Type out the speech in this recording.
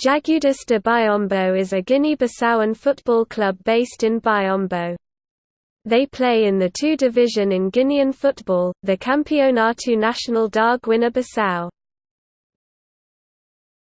Jagudas de Biombo is a Guinea-Bissauan football club based in Biombo. They play in the two division in Guinean football, the Campeonato Nacional da Guiné-Bissau.